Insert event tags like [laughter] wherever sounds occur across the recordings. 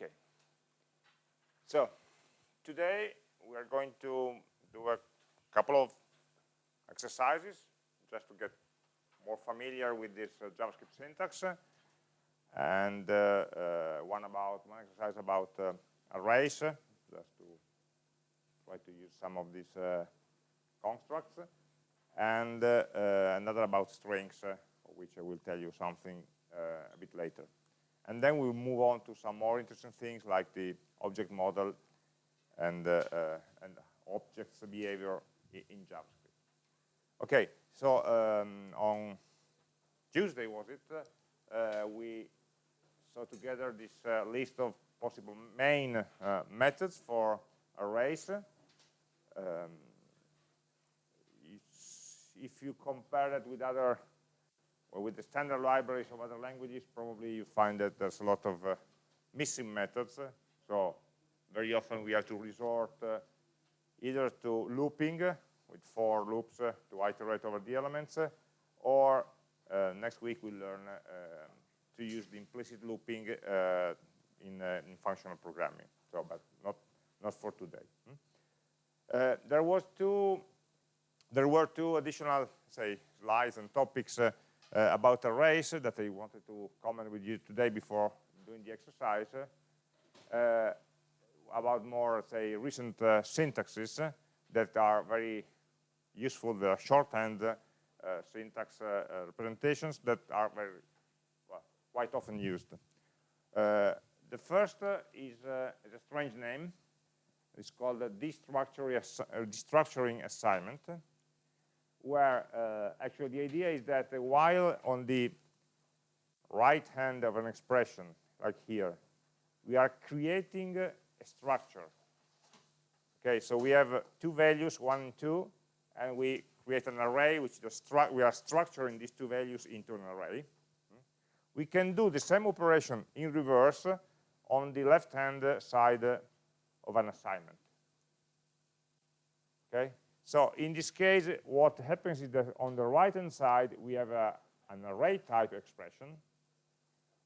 Okay. So today we are going to do a couple of exercises just to get more familiar with this uh, JavaScript syntax. And uh, uh, one about one exercise about uh, arrays just to try to use some of these uh, constructs. And another about strings which I will tell you something a bit later and then we'll move on to some more interesting things like the object model and, uh, uh, and objects behavior in JavaScript. Okay, so um, on Tuesday was it, uh, we saw together this uh, list of possible main uh, methods for arrays. Um, if you compare it with other with the standard libraries of other languages, probably you find that there's a lot of uh, missing methods. So very often we have to resort uh, either to looping with for loops uh, to iterate over the elements, uh, or uh, next week we'll learn uh, to use the implicit looping in, in, functional programming. So, but not not for today. Hmm? there was two. There were two additional, say, slides and topics uh, about arrays that I wanted to comment with you today before doing the exercise. Uh, about more, say, recent uh, syntaxes that are very useful, the shorthand uh, syntax uh, representations that are very, well, quite often used. the first is, is, a strange name. It's called a destructuring, destructuring assignment, where actually the idea is that while on the right hand of an expression, like here, we are creating a structure. Okay, so we have uh, two values, one and two, and we create an array which we are structuring these two values into an array. We can do the same operation in reverse on the left-hand side of an assignment. Okay, so in this case, what happens is that on the right-hand side, we have a, an array type expression,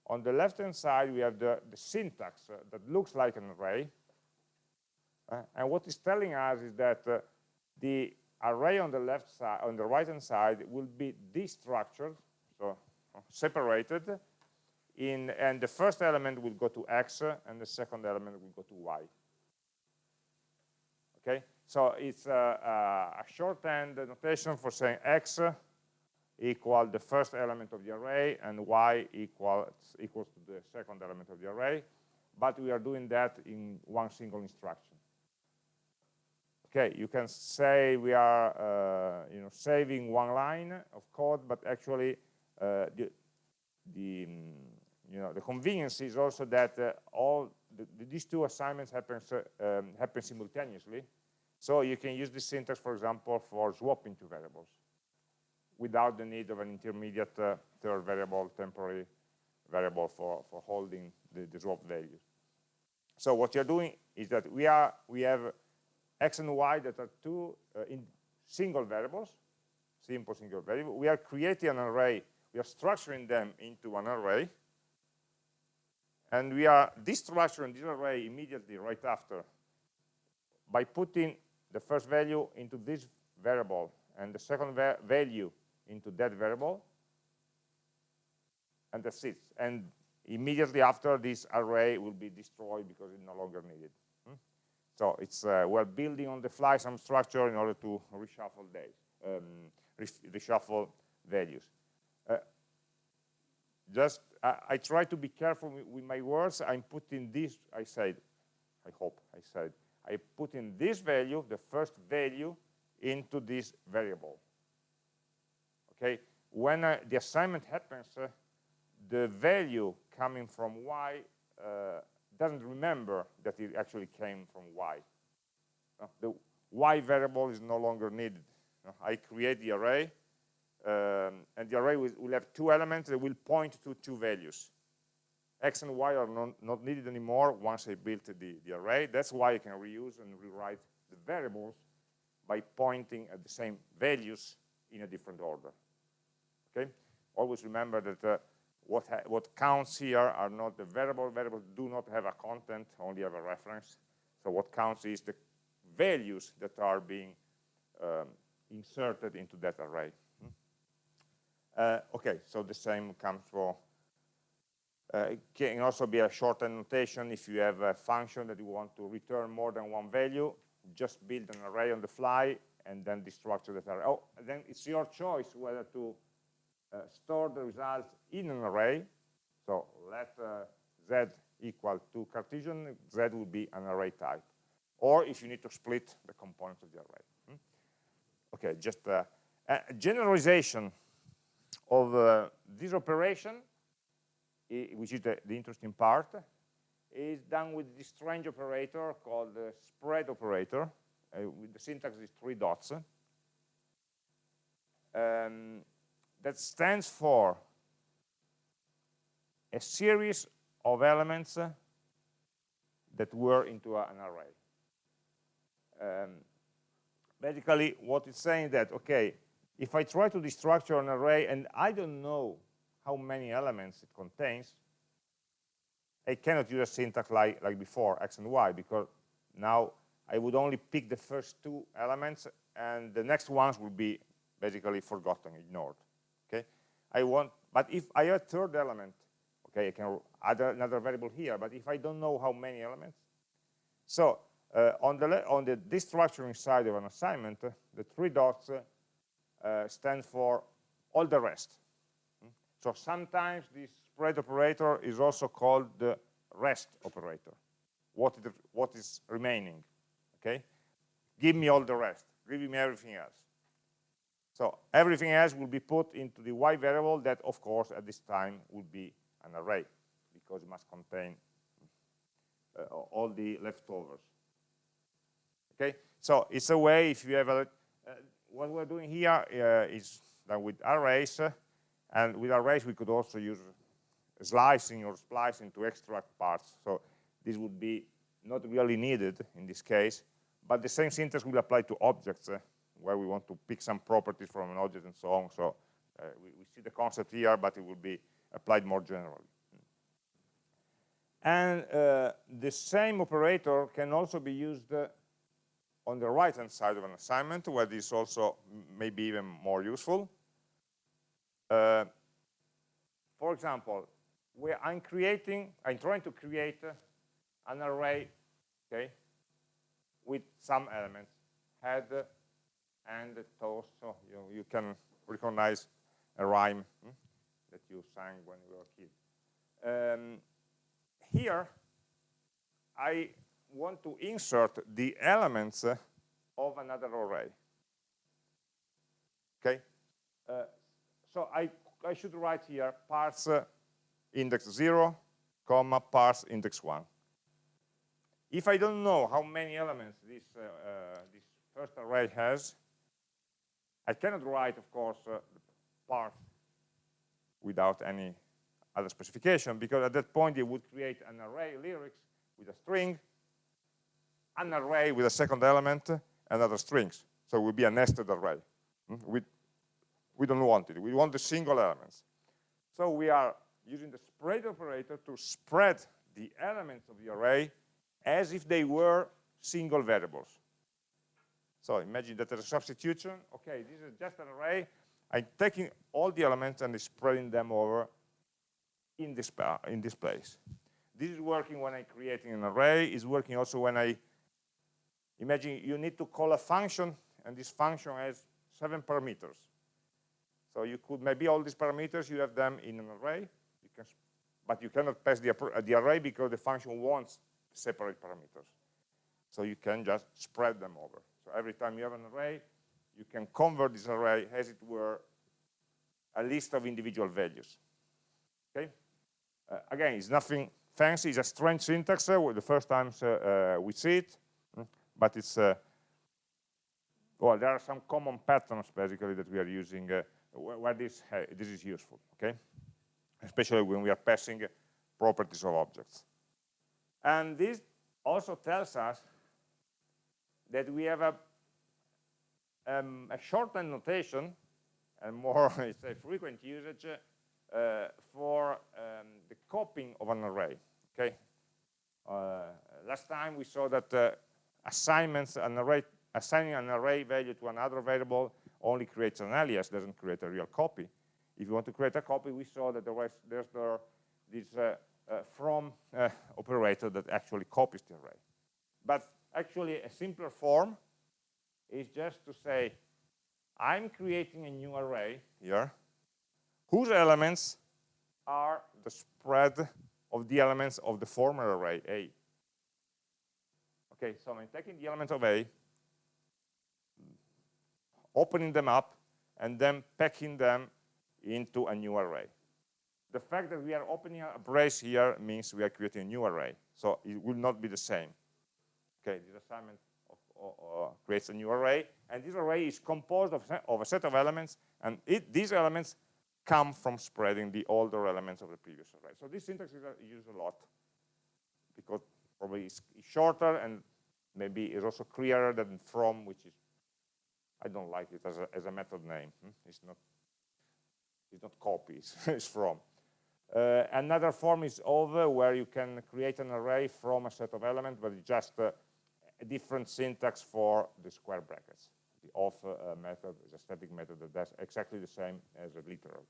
on the left-hand side, we have the, the syntax uh, that looks like an array. Uh, and what it's telling us is that uh, the array on the left side, on the right-hand side, will be destructured, so uh, separated, in, and the first element will go to x, uh, and the second element will go to y. Okay, so it's a, a shorthand notation for saying x equal the first element of the array and y equals, equals to the second element of the array, but we are doing that in one single instruction. Okay, you can say we are uh, you know, saving one line of code, but actually uh, the, the, you know, the convenience is also that uh, all the, these two assignments happens, uh, um, happen simultaneously. So you can use this syntax, for example, for swapping two variables without the need of an intermediate uh, third variable, temporary variable for, for holding the, the swap values. So what you're doing is that we are we have x and y that are two uh, in single variables, simple single variable. We are creating an array, we are structuring them into an array, and we are destructuring this array immediately right after by putting the first value into this variable and the second va value into that variable. And that's it. And immediately after this array will be destroyed because it's no longer needed. Hmm? so it's uh, we're building on the fly some structure in order to reshuffle days um, reshuffle values. Uh, just I, I, try to be careful with, with my words. I'm putting this I said I hope I said I put in this value the first value into this variable. Okay? When uh, the assignment happens uh, the value coming from y uh, doesn't remember that it actually came from y. Uh, the y variable is no longer needed. Uh, I create the array um, and the array will, will, have two elements that will point to two values x and y are not, not needed anymore once I built the, the array that's why I can reuse and rewrite the variables by pointing at the same values in a different order okay always remember that uh, what, what counts here are not the variable. Variables do not have a content, only have a reference. So what counts is the values that are being um, inserted into that array. Hmm? Uh, okay, so the same comes for, it can also be a short notation if you have a function that you want to return more than one value, just build an array on the fly and then destructure that array. Oh, then it's your choice whether to uh, store the results in an array. So let uh, z equal to Cartesian, z will be an array type. Or if you need to split the components of the array. Hmm? Okay, just uh, a generalization of uh, this operation, which is the, the, interesting part, is done with this strange operator called the spread operator. Uh, with the syntax is three dots. Um, that stands for a series of elements that were into an array. Um, basically, what it's saying that, okay, if I try to destructure an array and I don't know how many elements it contains, I cannot use a syntax like, like before, x and y, because now I would only pick the first two elements and the next ones will be basically forgotten, ignored okay i want but if i have a third element okay i can add another variable here but if i don't know how many elements so uh, on the on the destructuring side of an assignment uh, the three dots uh, stand for all the rest? So sometimes this spread operator is also called the rest operator. What is, what is remaining okay? Give me all the rest. Give me everything else. So everything else will be put into the y variable that, of course, at this time will be an array because it must contain uh, all the leftovers. Okay, so it's a way if you have a, uh, what we're doing here uh, is done with arrays, and with arrays we could also use slicing or splicing to extract parts. So this would be not really needed in this case, but the same syntax will apply to objects uh, where we want to pick some properties from an object and so on. So uh, we, we, see the concept here, but it will be applied more generally. And uh, the same operator can also be used uh, on the right-hand side of an assignment, where this also may be even more useful. Uh, for example, I'm creating, I'm trying to create an array, okay, with some elements, head, and toes. So you, you can recognize a rhyme hmm, that you sang when you were a kid. Um, here, I want to insert the elements of another array. Okay? Uh, so I, I should write here parts uh, index 0, comma, parts index 1. If I don't know how many elements this, uh, uh this first array has, I cannot write, of course, uh, parts without any other specification, because at that point it would create an array lyrics with a string, an array with a second element, and other strings. So it would be a nested array. Hmm? We, we don't want it. We want the single elements. So we are using the spread operator to spread the elements of the array as if they were single variables. So imagine that there's a substitution. Okay, this is just an array. I'm taking all the elements and spreading them over in this, in this place. This is working when I'm creating an array. It's working also when I, imagine you need to call a function, and this function has seven parameters. So you could, maybe all these parameters, you have them in an array, you can, but you cannot pass the, the array because the function wants separate parameters. So you can just spread them over. So every time you have an array, you can convert this array as it were a list of individual values. Okay? Uh, again, it's nothing fancy, it's a strange syntax uh, the first times uh, uh we see it, mm, but it's, uh, well, there are some common patterns basically that we are using where this, this is useful, okay? Especially when we are passing properties of objects. And this also tells us that we have a, um, a shortened notation and more [laughs] it's a frequent usage uh, for um, the copying of an array. Okay. Uh, last time we saw that uh, assignments an array assigning an array value to another variable only creates an alias, doesn't create a real copy. If you want to create a copy, we saw that there was, there's the, this uh, uh, from uh, operator that actually copies the array. But actually, a simpler form is just to say, I'm creating a new array here, whose elements are the spread of the elements of the former array, A. Okay, so I'm taking the elements of A, opening them up, and then packing them into a new array. The fact that we are opening a brace here means we are creating a new array. So it will not be the same. Okay, this assignment of, of, creates a new array, and this array is composed of, of a set of elements, and it, these elements come from spreading the older elements of the previous array. So this syntax is uh, used a lot because probably it's shorter and maybe it's also clearer than from, which is I don't like it as a, as a method name. Hmm? It's not it's not copies, [laughs] it's from. Uh, another form is of, where you can create an array from a set of elements, but it's just uh, a different syntax for the square brackets. The of uh, method is a static method that does exactly the same as a literal.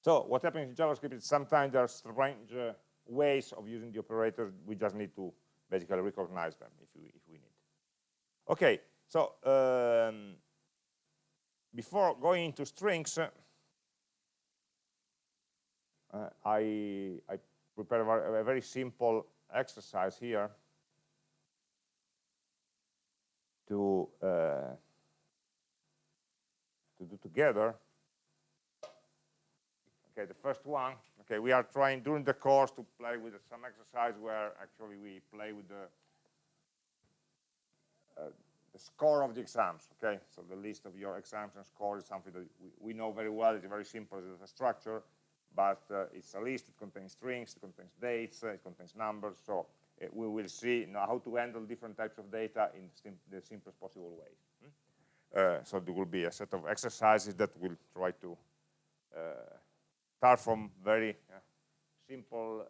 So what happens in JavaScript is sometimes there are strange uh, ways of using the operators. We just need to basically recognize them if if we need. Okay, so um, before going into strings, uh, I, I prepared a, a very simple exercise here to uh, to do together. Okay, the first one. Okay, we are trying during the course to play with some exercise where actually we play with the uh, the score of the exams. Okay, so the list of your exams and score is something that we, we know very well. It's very simple as a structure, but uh, it's a list. It contains strings, it contains dates, uh, it contains numbers. So uh, we will see you know, how to handle different types of data in sim the simplest possible way. Hmm? so there will be a set of exercises that will try to uh, start from very uh, simple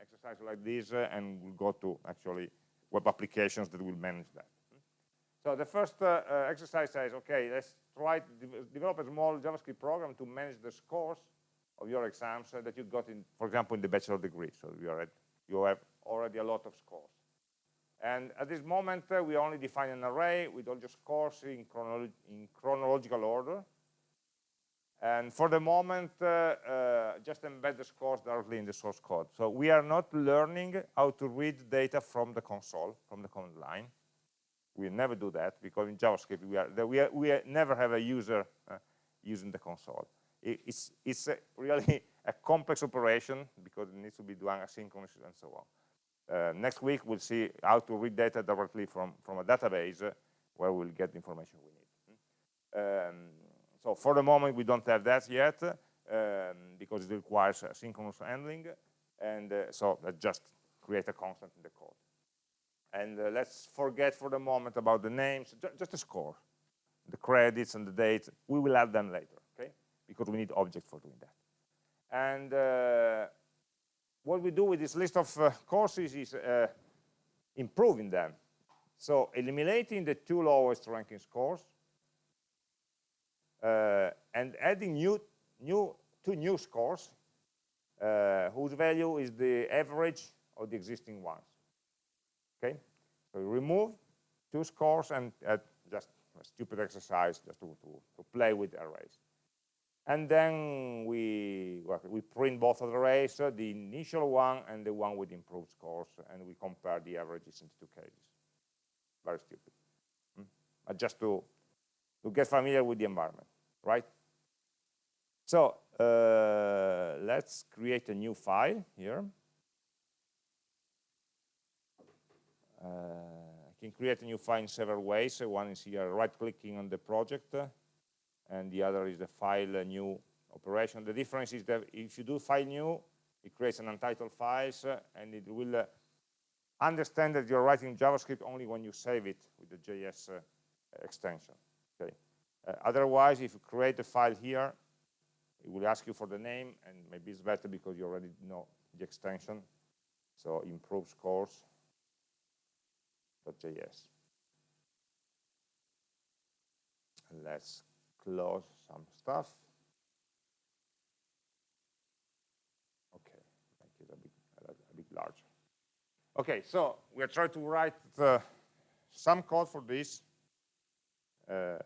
exercises like this and we'll go to actually web applications that will manage that. So the first uh, uh, exercise says, okay, let's try to de develop a small JavaScript program to manage the scores of your exams that you got in, for example, in the bachelor degree. So you, at, you have already a lot of scores. And at this moment, uh, we only define an array with all your scores in, chronolo in chronological order. And for the moment, uh, uh, just embed the scores directly in the source code. So we are not learning how to read data from the console, from the command line we never do that because in JavaScript we are we, are, we are never have a user uh, using the console. It, it's it's a really [laughs] a complex operation because it needs to be done asynchronously and so on. Uh, next week we'll see how to read data directly from from a database uh, where we'll get the information we need. Um, so for the moment we don't have that yet um, because it requires asynchronous handling, and uh, so just create a constant in the code. And uh, let's forget for the moment about the names, just the score. The credits and the dates, we will add them later, okay? Because we need objects for doing that. And uh, what we do with this list of uh, courses is uh, improving them. So eliminating the two lowest ranking scores uh, and adding new, new, two new scores uh, whose value is the average of the existing ones. So remove two scores and uh, just a stupid exercise just to, to, to, play with arrays. And then we, well, we print both of the arrays, uh, the initial one and the one with improved scores, and we compare the averages in the two cases. Very stupid. Hmm? But just to, to get familiar with the environment, right? So uh, let's create a new file here. Uh, I can create a new file in several ways. One is here right-clicking on the project, and the other is the file new operation. The difference is that if you do file new, it creates an untitled files, and it will uh, understand that you're writing JavaScript only when you save it with the JS uh, extension. Okay. Uh, otherwise, if you create a file here, it will ask you for the name, and maybe it's better because you already know the extension. So improves improve scores.js. Let's close some stuff. Okay, make it a bit, a, a bit larger. Okay, so we are trying to write the, some code for this. Uh,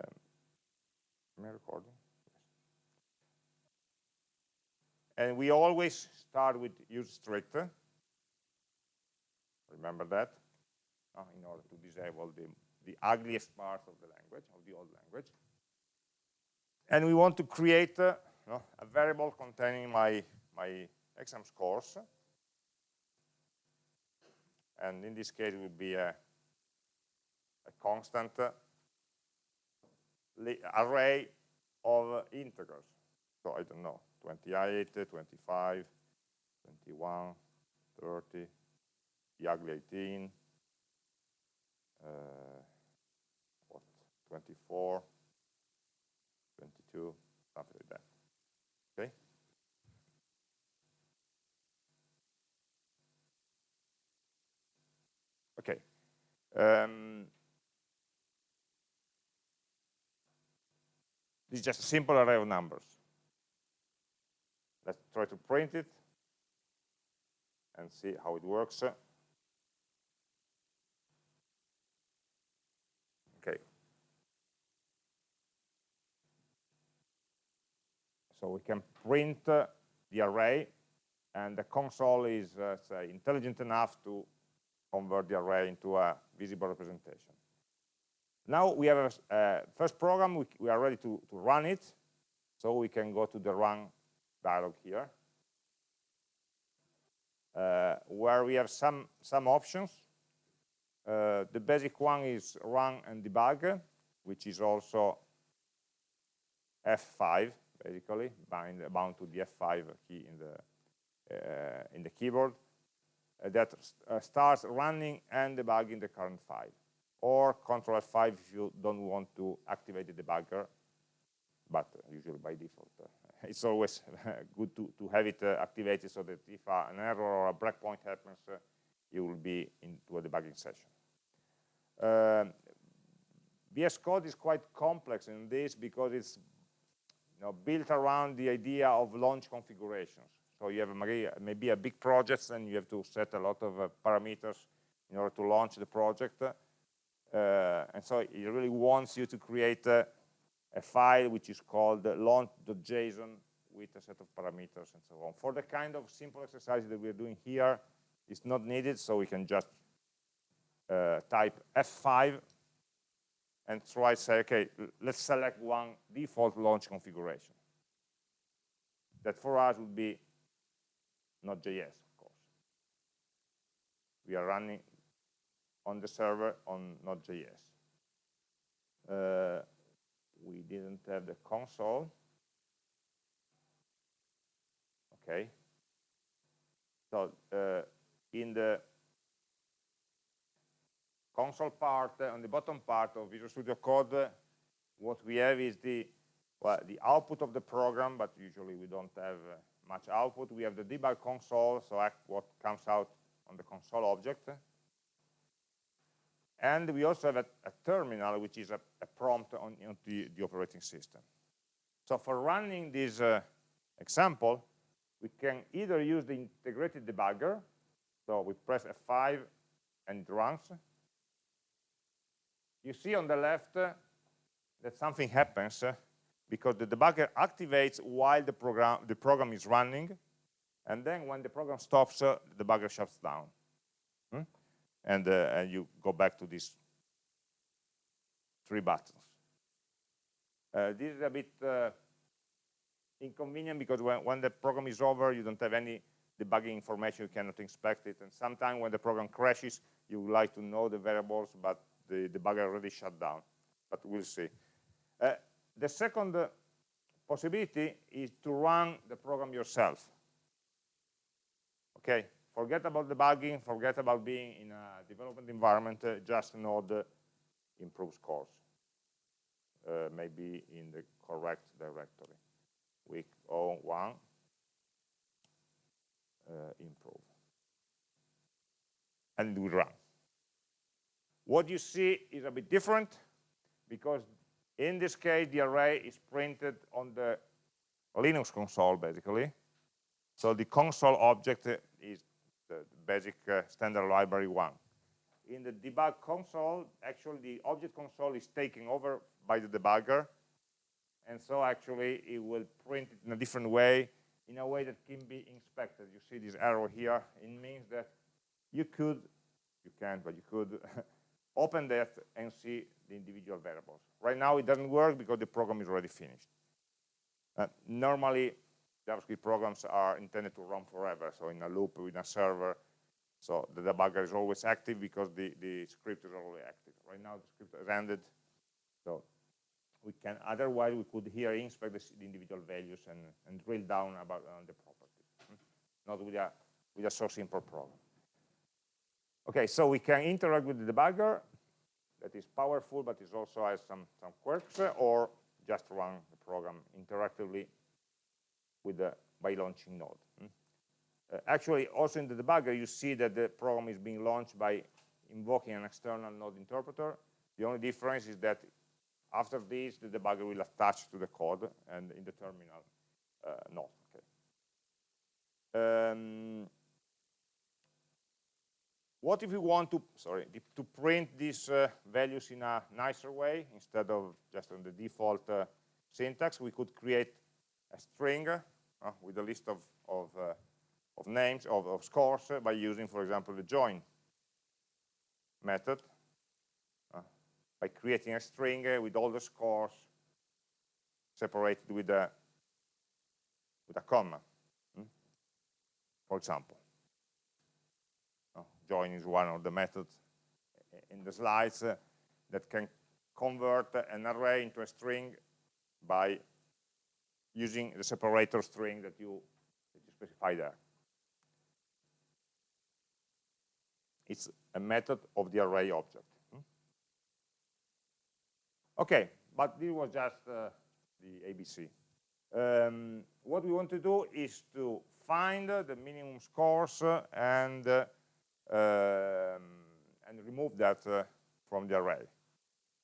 am I recording? And we always start with use strict. Remember that? Uh, in order to disable the, the ugliest part of the language, of the old language. And we want to create uh, no, a variable containing my, my exam scores. And in this case, it would be a, a constant uh, array of integers. So I don't know, 28, 25, 21, 30, the ugly 18, uh, what, 24, 22, something like that. Okay? Okay. Um, this is just a simple array of numbers. Let's try to print it and see how it works. Okay. So we can print uh, the array, and the console is uh, say, intelligent enough to convert the array into a visible representation. Now we have a uh, first program, we, we are ready to, to run it, so we can go to the run dialog here, uh, where we have some, some options. Uh, the basic one is run and debug, which is also F5, basically, bind, bound to the F5 key in the, uh, in the keyboard, uh, that uh, starts running and debugging the current file. Or Control F5 if you don't want to activate the debugger, but usually by default [laughs] it's always [laughs] good to, to have it activated so that if an error or a breakpoint happens, you will be into a debugging session. VS um, Code is quite complex in this because it's know, built around the idea of launch configurations. So you have maybe a big project and you have to set a lot of uh, parameters in order to launch the project. Uh, and so it really wants you to create uh, a file which is called launch.json with a set of parameters and so on. For the kind of simple exercise that we're doing here, it's not needed, so we can just uh, type F5 and try to say, okay, let's select one default launch configuration. That for us would be Node.js, of course. We are running on the server on Node.js. Uh, we didn't have the console. Okay. So uh, in the console part, on the bottom part of Visual Studio Code, what we have is the well, the output of the program, but usually we don't have uh, much output. We have the debug console, so what comes out on the console object. And we also have a, a terminal, which is a, a prompt on, on the, the, operating system. So for running this uh, example, we can either use the integrated debugger, so we press F5 and it runs. You see on the left uh, that something happens uh, because the debugger activates while the program, the program is running, and then when the program stops, uh, the debugger shuts down. Hmm? and, uh, and you go back to these three buttons. Uh, this is a bit uh, inconvenient because when, when the program is over, you don't have any debugging information, you cannot inspect it, and sometimes when the program crashes, you would like to know the variables, but the debugger already shut down, but we'll see. Uh, the second possibility is to run the program yourself. Okay, forget about debugging, forget about being in a development environment, uh, just node uh, improve scores, uh, maybe in the correct directory. week 01 uh, improve. And we run. What you see is a bit different because in this case the array is printed on the Linux console basically. So the console object is the basic uh, standard library one. In the debug console, actually the object console is taken over by the debugger and so actually it will print it in a different way in a way that can be inspected. You see this arrow here. It means that you could, you can't, but you could [laughs] open that and see the individual variables. Right now it doesn't work because the program is already finished. Uh, normally, JavaScript programs are intended to run forever, so in a loop with a server. So the debugger is always active because the, the script is already active. Right now the script has ended, so we can otherwise we could here inspect the, the individual values and, and drill down about uh, the properties hmm? not with a with a so simple program okay so we can interact with the debugger that is powerful but it also has some some quirks or just run the program interactively with the by launching node hmm? uh, actually also in the debugger you see that the program is being launched by invoking an external node interpreter the only difference is that after this, the debugger will attach to the code and in the terminal uh, not. Okay. Um, what if we want to, sorry, to print these uh, values in a nicer way instead of just on the default uh, syntax? We could create a string uh, with a list of of, uh, of names of, of scores uh, by using, for example, the join method by creating a string uh, with all the scores separated with a with a comma, hmm? for example. Join is one of the methods in the slides uh, that can convert an array into a string by using the separator string that you, that you specify there. It's a method of the array object. Okay, but this was just uh, the ABC. Um, what we want to do is to find uh, the minimum scores uh, and uh, and remove that uh, from the array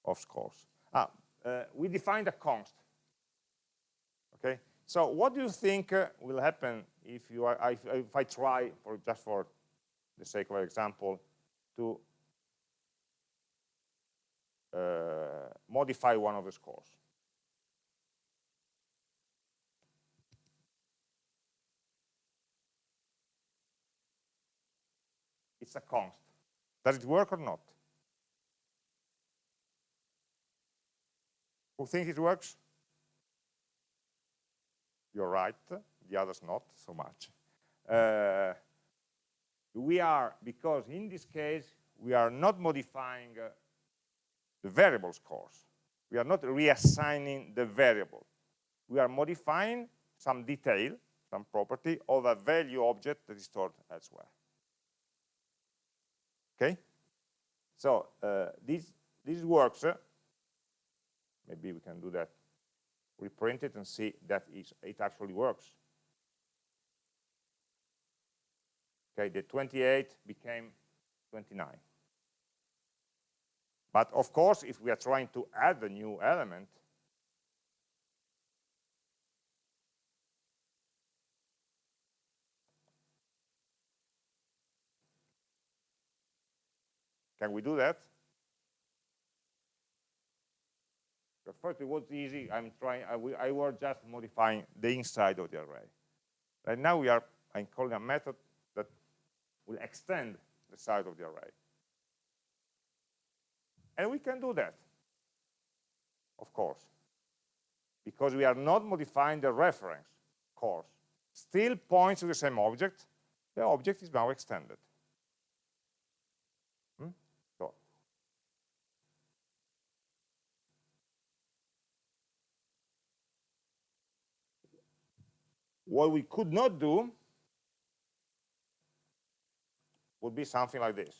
of scores. Ah, uh, we defined a const. Okay, so what do you think will happen if you are if, if I try for just for the sake of example to uh, modify one of the scores. It's a const. Does it work or not? Who thinks it works? You're right, the others not so much. Uh, we are, because in this case, we are not modifying uh, the variable scores. We are not reassigning the variable. We are modifying some detail, some property of a value object that is stored elsewhere. Okay? So uh, this, this works. Uh, maybe we can do that. Reprint it and see that it actually works. Okay, the 28 became 29. But of course, if we are trying to add a new element, can we do that? At first it was easy. I'm trying. I, I was just modifying the inside of the array. Right now we are. I'm calling a method that will extend the size of the array. And we can do that, of course, because we are not modifying the reference course. Still points to the same object. The object is now extended. Hmm? So. What we could not do would be something like this.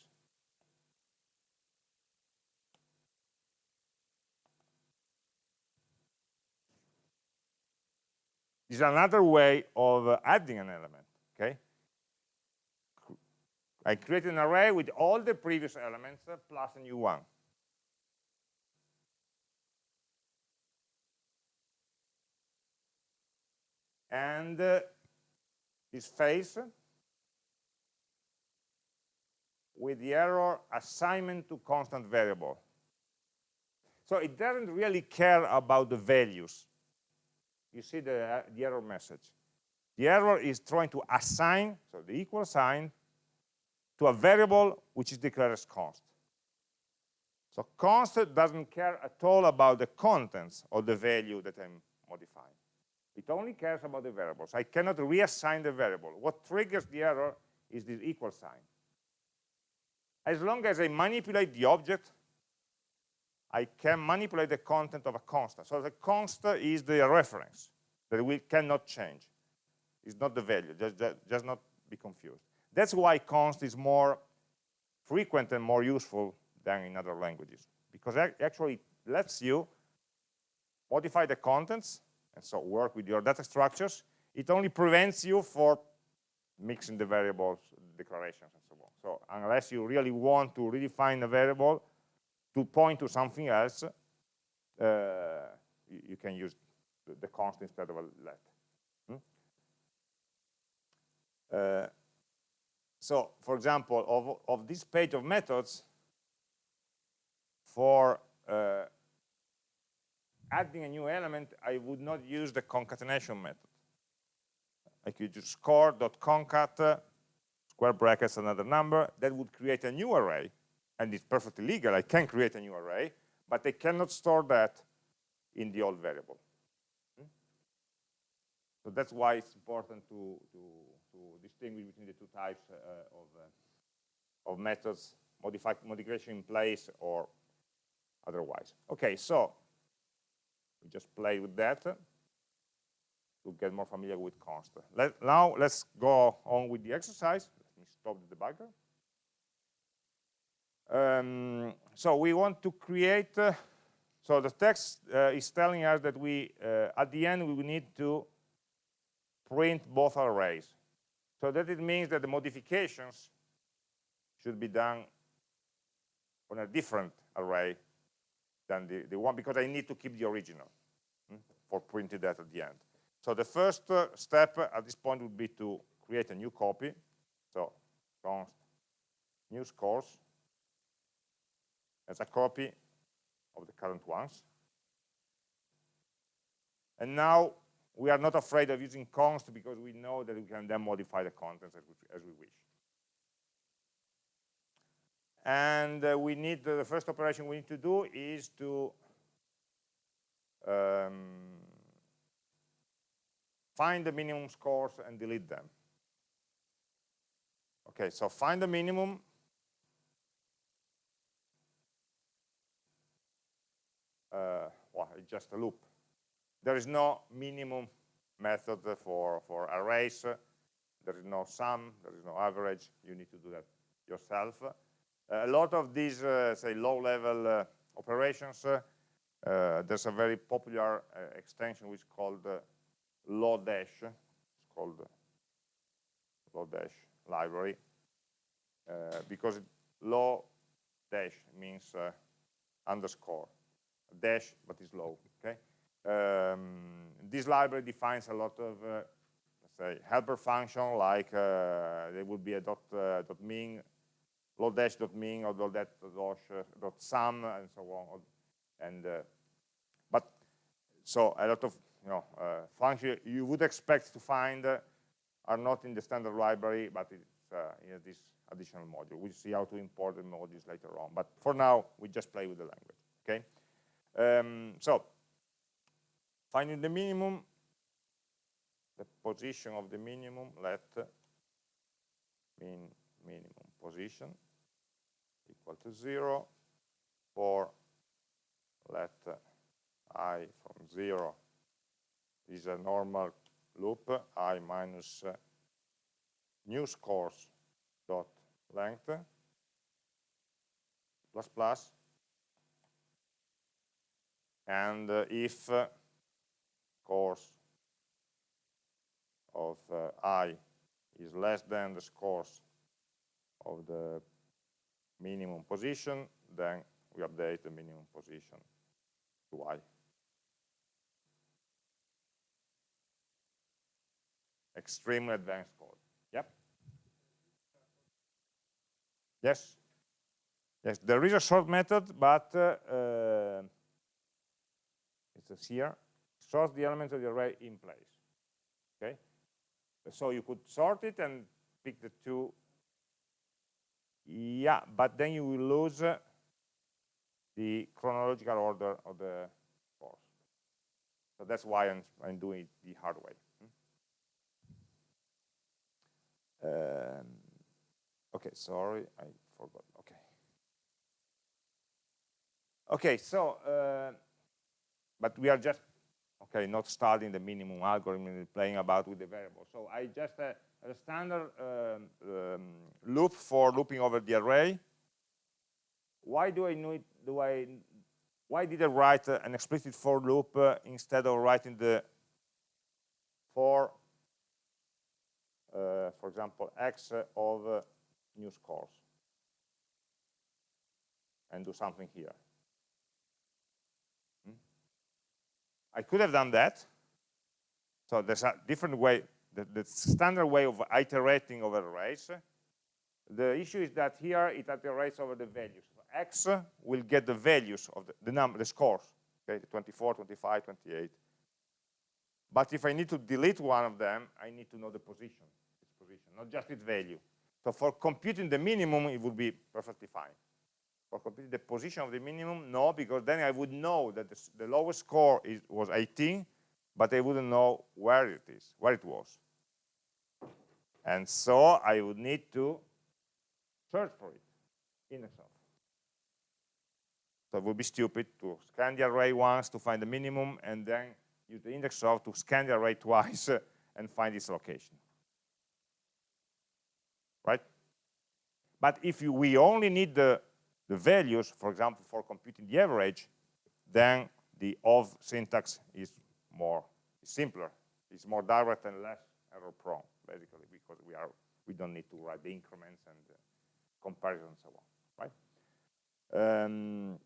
This is another way of uh, adding an element, okay? I create an array with all the previous elements uh, plus a new one. And uh, this face with the error assignment to constant variable. So it doesn't really care about the values. You see the, uh, the error message. The error is trying to assign, so the equal sign, to a variable which is declared as const. So const doesn't care at all about the contents or the value that I'm modifying. It only cares about the variables. I cannot reassign the variable. What triggers the error is this equal sign. As long as I manipulate the object, I can manipulate the content of a constant. So the constant is the reference that we cannot change. It's not the value, just, just, just not be confused. That's why const is more frequent and more useful than in other languages, because actually it actually lets you modify the contents, and so work with your data structures. It only prevents you for mixing the variables, declarations, and so on. So unless you really want to redefine a variable to point to something else, uh, you, you, can use the, the const instead of a let. Hmm? Uh, so, for example, of, of this page of methods, for uh, adding a new element, I would not use the concatenation method. I could use score.concat, square brackets, another number. That would create a new array, and it's perfectly legal. I can create a new array, but I cannot store that in the old variable. Hmm? So that's why it's important to, to to distinguish between the two types uh, of, uh, of methods, modify, modification in place or otherwise. Okay, so we just play with that to get more familiar with const. Let, now let's go on with the exercise. Let me stop the debugger. Um, so we want to create, uh, so the text uh, is telling us that we, uh, at the end, we need to print both arrays. So that it means that the modifications should be done on a different array than the, the one, because I need to keep the original hmm, for printing that at the end. So the first uh, step at this point would be to create a new copy. So const new scores as a copy of the current ones. And now we are not afraid of using const because we know that we can then modify the contents as we, as we wish. And uh, we need, the first operation we need to do is to um, find the minimum scores and delete them. Okay, so find the minimum. Uh, well, it's just a loop there is no minimum method for, for arrays. There is no sum, there is no average. You need to do that yourself. A lot of these, uh, say, low-level uh, operations, uh, there's a very popular extension which is called Lodash. It's called Lodash library because low dash means underscore dash, but it's low. Okay, um, this library defines a lot of, uh, say, helper function, like uh, there would be a dot, uh, dot min, dot min or dot, sum, and so on. And uh, but so a lot of you know uh, functions you would expect to find uh, are not in the standard library, but it's in this additional module. We'll see how to import the modules later on. But for now, we just play with the language. Okay. Um, so Finding the minimum, the position of the minimum, let min minimum position equal to 0 for let i from 0 is a normal loop i minus new scores dot length plus plus. And uh, if uh, course of i is less than the scores of the minimum position, then we update the minimum position to i. Extremely advanced code. Yep. Yes. Yes, there is a sort method, but uh, uh, it's here. Sort the elements of the array in place. Okay. So you could sort it and pick the two yeah, but then you will lose uh, the chronological order of the course. So that's why I'm, I'm doing it the hard way. Um, okay, sorry, I forgot. Okay. Okay, so, uh, but we are just, okay, not studying the minimum algorithm, and playing about with the variable. So I just, uh, a standard um, um, loop for looping over the array. Why do I need, do I, why did I write uh, an explicit for loop uh, instead of writing the for, uh, for example, x of uh, new scores and do something here? Hmm? I could have done that. So there's a different way the, the standard way of iterating over arrays. The issue is that here it iterates over the values. So x will get the values of the, the number, the scores, okay, 24, 25, 28. But if I need to delete one of them, I need to know the position, its position, not just its value. So for computing the minimum, it would be perfectly fine. For computing the position of the minimum, no, because then I would know that the, the lowest score is, was 18, but I wouldn't know where it is, where it was. And so I would need to search for it in itself. So it would be stupid to scan the array once to find the minimum and then use the index of to scan the array [laughs] twice and find its location. Right? But if you, we only need the, the values, for example, for computing the average, then the of syntax is more simpler. It's more direct and less error prone, basically, because we are we don't need to write the increments and uh, comparison and so on, right? Um,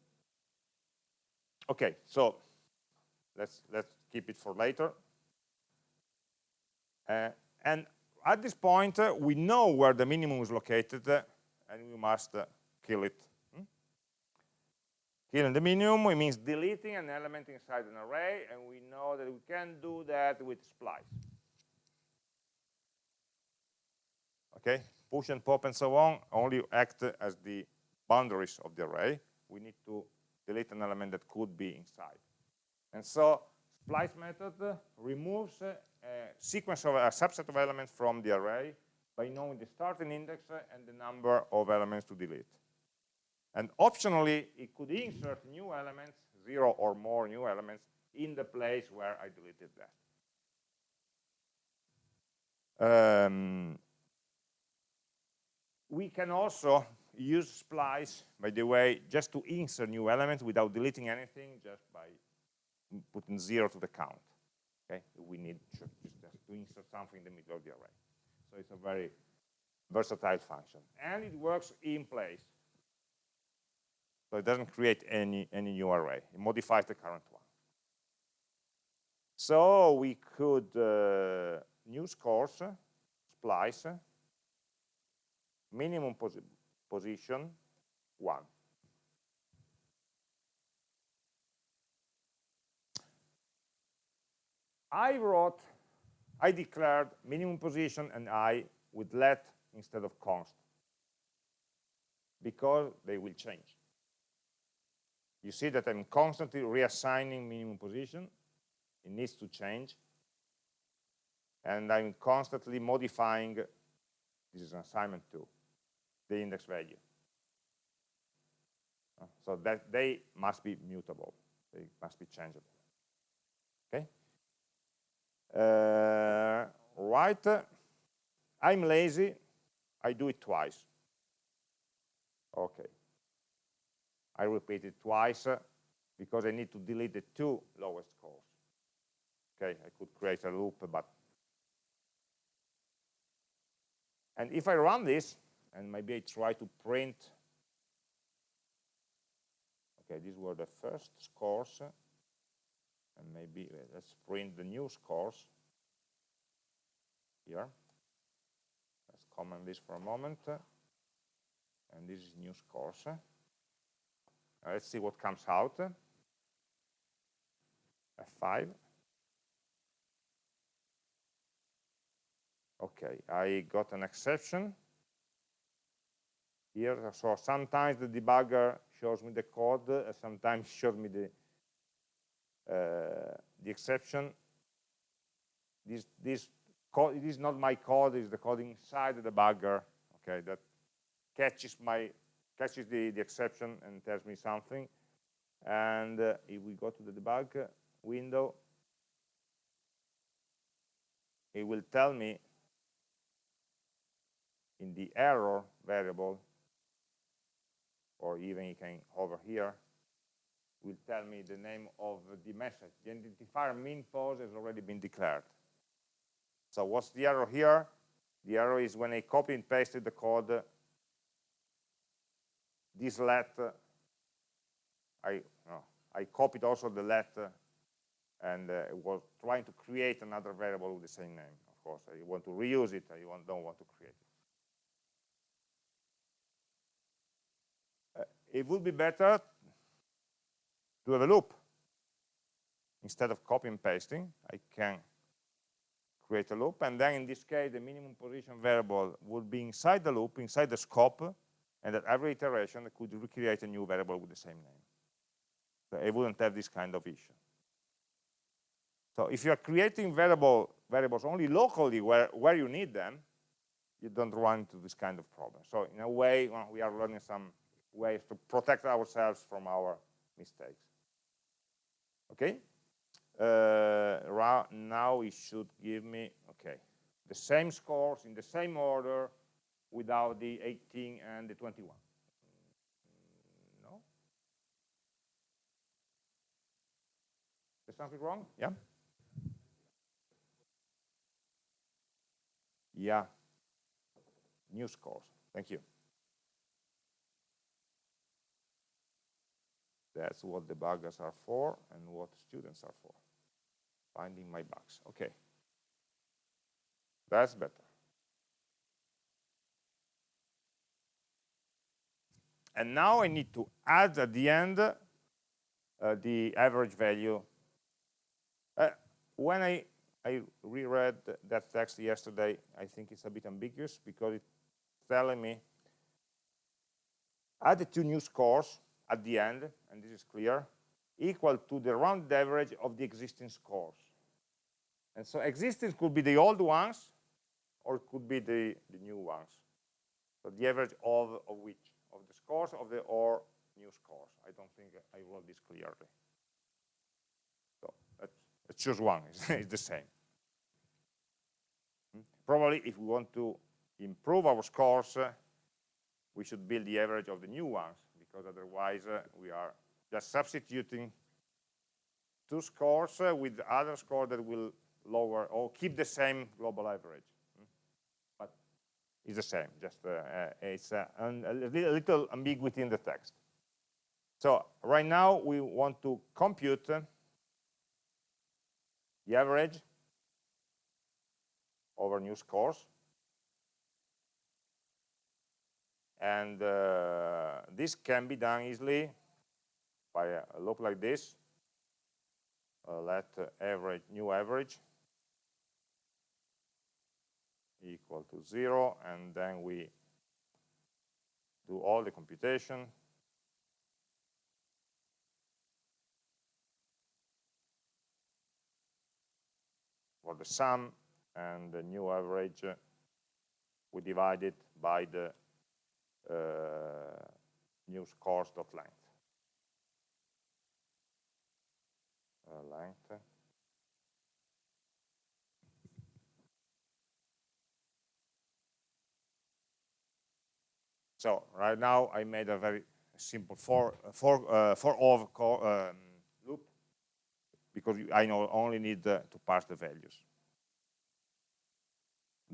okay, so let's let's keep it for later. Uh, and at this point, uh, we know where the minimum is located, uh, and we must uh, kill it Killing the minimum it means deleting an element inside an array, and we know that we can do that with splice. Okay, push and pop and so on only act as the boundaries of the array. We need to delete an element that could be inside. And so splice method removes a sequence of a subset of elements from the array by knowing the starting index and the number of elements to delete. And optionally, it could insert new elements, zero or more new elements, in the place where I deleted that. Um, we can also use splice, by the way, just to insert new elements without deleting anything, just by putting zero to the count. Okay, we need just to insert something in the middle of the array. So it's a very versatile function. And it works in place. So it doesn't create any, any new array. It modifies the current one. So we could uh, new scores, splice, minimum posi position 1. I wrote, I declared minimum position and I with let instead of const because they will change you see that I'm constantly reassigning minimum position. It needs to change. And I'm constantly modifying, this is an assignment too, the index value. Uh, so that they must be mutable. They must be changeable. Okay? Uh, right. I'm lazy. I do it twice. Okay. I repeat it twice uh, because I need to delete the two lowest scores. Okay, I could create a loop, but And if I run this, and maybe I try to print, okay, these were the first scores, and maybe uh, let's print the new scores here. Let's comment this for a moment, and this is new scores. let's see what comes out. F5. Okay, I got an exception here. So sometimes the debugger shows me the code, uh, sometimes [laughs] shows me the uh, the exception. This this code it is not my code; it's the code inside the debugger. Okay, that catches my catches the the exception and tells me something. And uh, if we go to the debug window, it will tell me in the error variable, or even you can over here, will tell me the name of the message. The identifier min pos has already been declared. So what's the error here? The error is when I copy and pasted the code, this let, I, no, I copied also the let and uh, was trying to create another variable with the same name. Of course, I want to reuse it, I don't want to create it. It would be better to have a loop. Instead of copy and pasting, I can create a loop, and then in this case, the minimum position variable would be inside the loop, inside the scope, and at every iteration, I could recreate a new variable with the same name. So I wouldn't have this kind of issue. So if you're creating variable, variables only locally where, where you need them, you don't run into this kind of problem. So in a way, well, we are learning some ways to protect ourselves from our mistakes. Okay? Uh, now it should give me, okay, the same scores in the same order without the 18 and the 21. No? There's something wrong? Yeah? Yeah. New scores. Thank you. That's what the debuggers are for and what students are for. Finding my bugs. Okay. That's better. And now I need to add at the end uh, the average value. Uh, when I, I reread that text yesterday, I think it's a bit ambiguous because it's telling me add the two new scores at the end, and this is clear, equal to the round average of the existing scores. And so existing could be the old ones, or it could be the, the new ones. So the average of, of which? Of the scores of the or new scores. I don't think I wrote this clearly. So let's, choose one, [laughs] it's, it's the same. Hmm? Probably if we want to improve our scores, uh, we should build the average of the new ones because otherwise uh, we are just substituting two scores uh, with other score that will lower or keep the same global average. Hmm? But it's the same, just uh, uh it's uh, a little ambiguity in the text. So right now we want to compute the average over new scores And uh, this can be done easily by a loop like this. Uh, let average, new average equal to zero, and then we do all the computation. For the sum and the new average, we divide it by the uh, new scores dot length. Uh, length. So right now I made a very simple for for uh, for of um, loop because I know only need uh, to pass the values.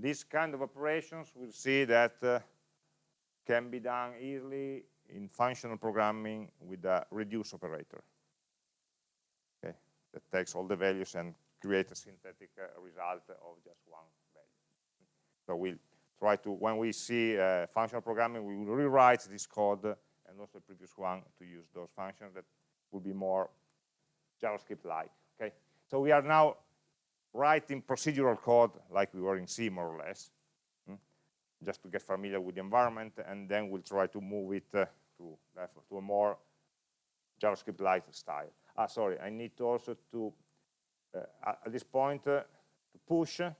these kind of operations we'll see that uh, can be done easily in functional programming with a reduce operator. Okay that takes all the values and create a synthetic uh, result of just one value. So we'll try to when we see uh, functional programming we will rewrite this code and also the previous one to use those functions that will be more JavaScript like okay? So we are now writing procedural code like we were in C more or less? Just to get familiar with the environment, and then we'll try to move it uh, to, to a more JavaScript-like style. Ah, sorry, I need to also to, uh, at this point, uh, to push, no,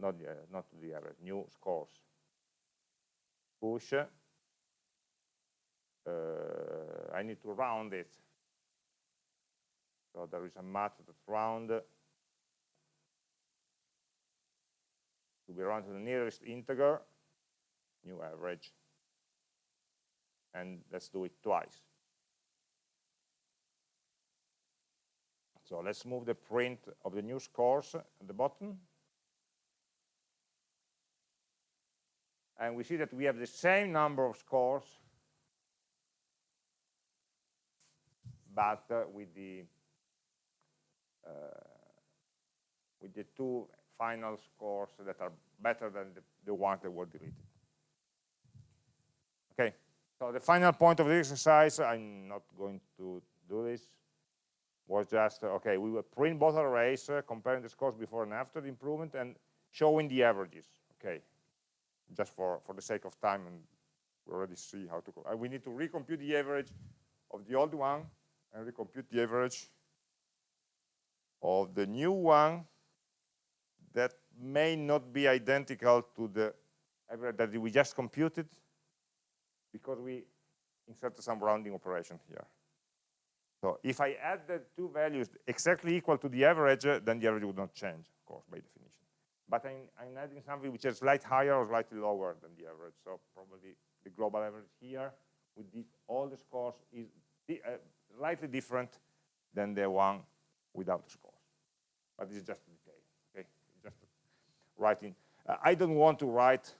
not, the, not to the average, new scores. Push, uh, I need to round it so there is a math that's round to be round to the nearest integer, new average, and let's do it twice. So let's move the print of the new scores at the bottom. And we see that we have the same number of scores, but uh, with the uh, with the two final scores that are better than the, the ones that were deleted. Okay, so the final point of the exercise, I'm not going to do this, was just, okay, we will print both arrays, uh, comparing the scores before and after the improvement, and showing the averages, okay, just for, for the sake of time, and we already see how to, uh, we need to recompute the average of the old one, and recompute the average of the new one may not be identical to the average that we just computed because we inserted some rounding operation here. So if I add the two values exactly equal to the average, then the average would not change, of course, by definition. But I'm, I'm, adding something which is slightly higher or slightly lower than the average. So probably the global average here with the, all the scores is the, uh, slightly different than the one without the scores. But this is just a detail, okay? Just writing. Uh, I don't want to write,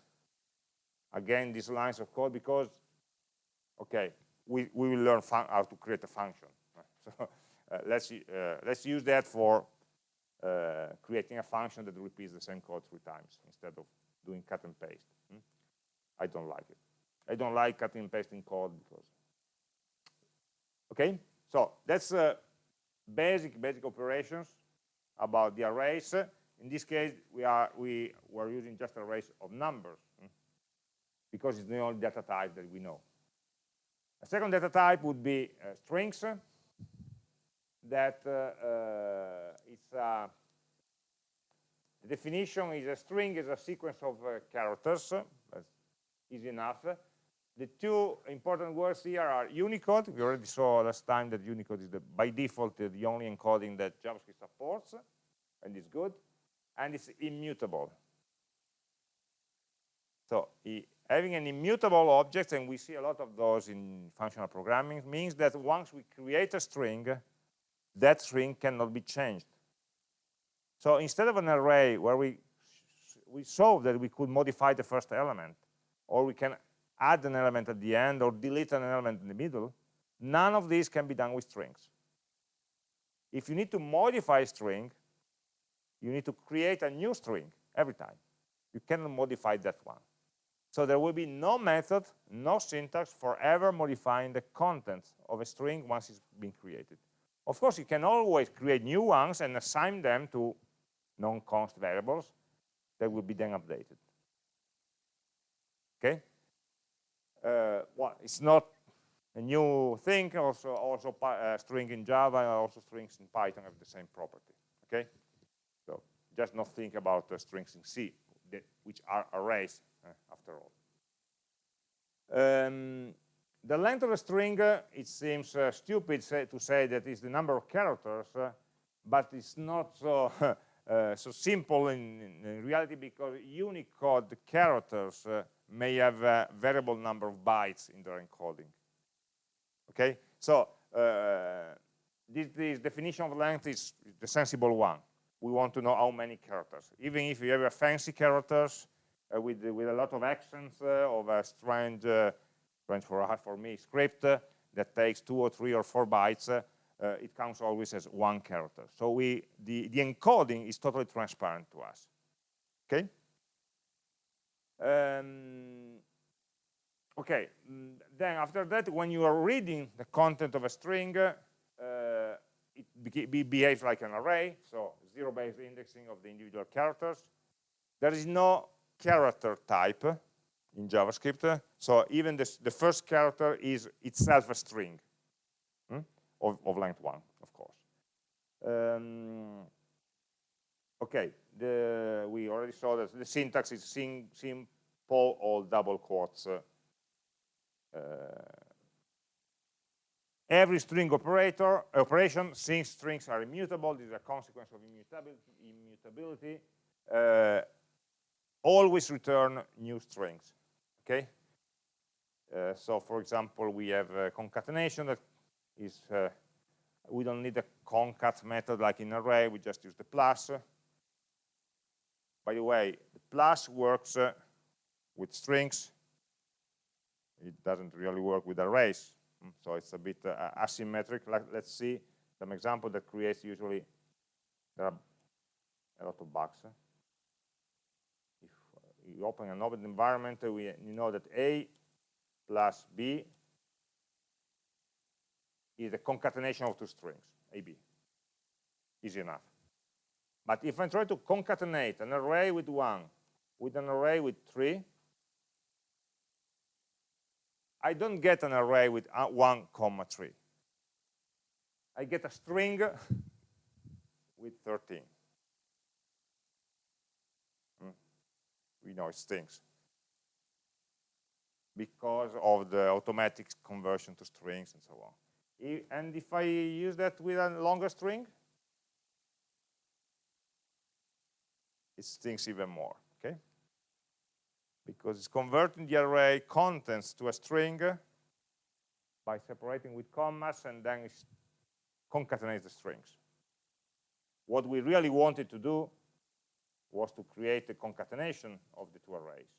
again, these lines of code because, okay, we, we will learn how to create a function. [laughs] So uh, let's, uh, let's use that for uh, creating a function that repeats the same code three times instead of doing cut and paste. Hmm? I don't like it. I don't like cutting and pasting code because, okay? So that's uh, basic, basic operations about the arrays. In this case, we are we were using just arrays of numbers hmm, because it's the only data type that we know. A second data type would be uh, strings. That uh, uh, it's a the definition is a string is a sequence of uh, characters. That's easy enough. The two important words here are Unicode. We already saw last time that Unicode is the, by default the only encoding that JavaScript supports, and it's good. And it's immutable. So having an immutable object, and we see a lot of those in functional programming, means that once we create a string, that string cannot be changed. So instead of an array where we we saw that we could modify the first element, or we can add an element at the end or delete an element in the middle, none of these can be done with strings. If you need to modify a string, you need to create a new string every time. You cannot modify that one. So there will be no method, no syntax for ever modifying the content of a string once it's been created. Of course, you can always create new ones and assign them to non-const variables that will be then updated. Okay? uh, well, it's not a new thing. Also, also uh, string in Java, also strings in Python have the same property. Okay, just not think about uh, strings in C, which are arrays uh, after all. Um, the length of a string, uh, it seems uh, stupid say, to say that it's the number of characters, but it's not so [laughs] so simple in, in, reality because Unicode characters may have a variable number of bytes in their encoding. Okay, so uh, this, this, definition of length is the sensible one. We want to know how many characters. Even if you have fancy characters uh, with, with a lot of accents uh, of a strange, uh, strange for, for me, script uh, that takes two or three or four bytes, uh, uh, it counts always as one character. So we, the, the encoding is totally transparent to us. Okay? Um, okay, then after that, when you are reading the content of a string, uh, it behaves like an array, so zero-based indexing of the individual characters. There is no character type in JavaScript, so even this, the first character is itself a string hmm? of, of, length one, of course. Um, okay, the, we already saw that the syntax is sim, simple or double quotes. Uh, uh, every string operator operation, since strings are immutable, this is a consequence of immutability, uh, always return new strings. Okay. Uh, so, for example, we have concatenation that is uh, we don't need a concat method like in array. We just use the plus. By the way, the plus works uh, with strings. It doesn't really work with arrays. Mm, so it's a bit uh, asymmetric. Let's see some example that creates usually, there are a lot of bugs. If you open an open environment, we you know that A plus B is a concatenation of two strings, AB. Easy enough. But if I try to concatenate an array with one with an array with three, I don't get an array with uh, 1 comma 3. I get a string [laughs] with 13. Hmm. We know it stinks because of the automatic conversion to strings and so on. And if I use that with a longer string, it stinks even more, okay? Because it's converting the array contents to a string by separating with commas and then it concatenates the strings. What we really wanted to do was to create a concatenation of the two arrays.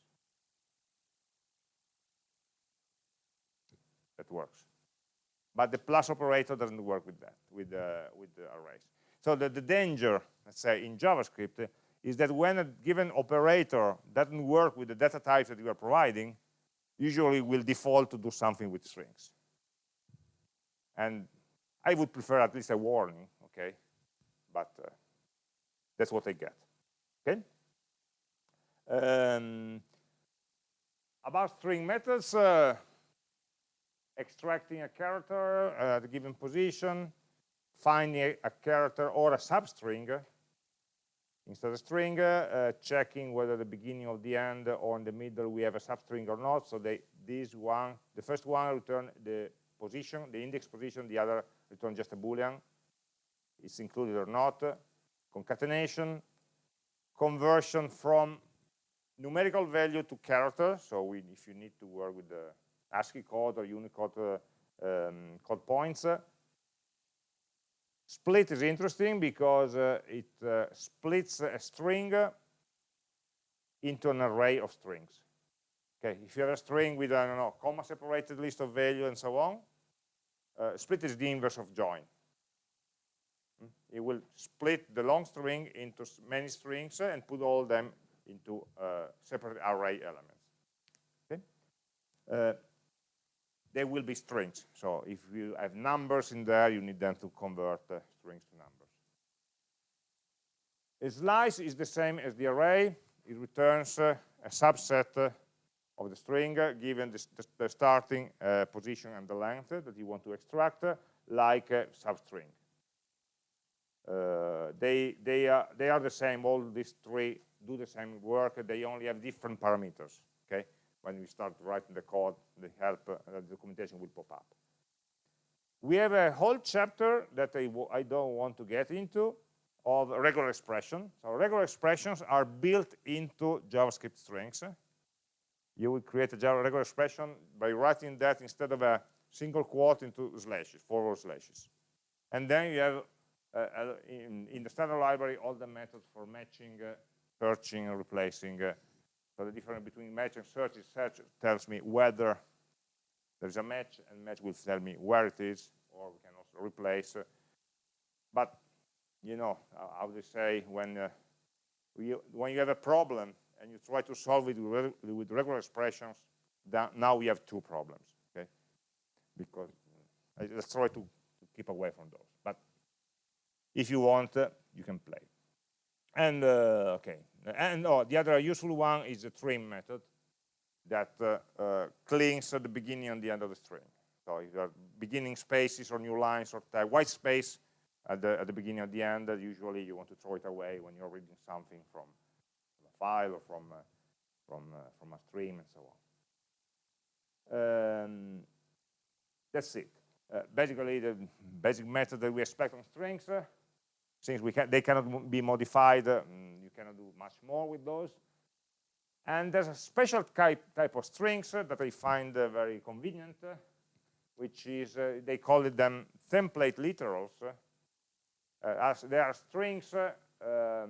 That works. But the plus operator doesn't work with that, with, uh, with the arrays. So the, the danger, let's say, in JavaScript is that when a given operator doesn't work with the data types that you are providing, usually will default to do something with strings. And I would prefer at least a warning, okay? But uh, that's what I get, okay? Um, about string methods, uh, extracting a character at a given position, finding a, a character or a substring, instead of string, uh, checking whether the beginning of the end or in the middle we have a substring or not. So they, this one, the first one return the position, the index position, the other return just a boolean. It's included or not. Concatenation, conversion from numerical value to character. So we, if you need to work with the ASCII code or Unicode uh, um, code points, Split is interesting because uh, it uh, splits a string into an array of strings. Okay, if you have a string with, I don't know, comma-separated list of value and so on, uh, split is the inverse of join. Hmm? It will split the long string into many strings and put all them into uh, separate array elements. Okay? They will be strings. So if you have numbers in there, you need them to convert uh, strings to numbers. A slice is the same as the array. It returns uh, a subset uh, of the string uh, given the, the, the starting uh, position and the length that you want to extract, uh, like a substring. they, they, are, they are the same, all these three do the same work, they only have different parameters, okay? When we start writing the code, the help, uh, the documentation will pop up. We have a whole chapter that I, I don't want to get into of regular expression. So regular expressions are built into JavaScript strings. You will create a regular expression by writing that instead of a single quote into slashes, forward slashes. And then you have uh, in, in, the standard library, all the methods for matching, uh, searching, and replacing. Uh, so the difference between match and search is search tells me whether there's a match, and match will tell me where it is, or we can also replace. but you know, how they say when you, when you have a problem and you try to solve it with, regular expressions, now we have two problems, okay? Because uh, let's try to, to, keep away from those. But if you want, uh, you can play. And uh, okay, and oh, the other useful one is the trim method that uh, uh, cleans at the beginning and the end of the string. So if you are beginning spaces or new lines or white space, at the, at the beginning or the end, that usually you want to throw it away when you're reading something from, a file or from, uh, from, uh, from a stream and so on. Um, that's it. Uh, basically, the basic method that we expect on strings, uh, since we they cannot be modified, uh, cannot do much more with those. And there's a special type, type of strings uh, that I find very convenient, which is, they call it them template literals, uh, as there are strings uh, um,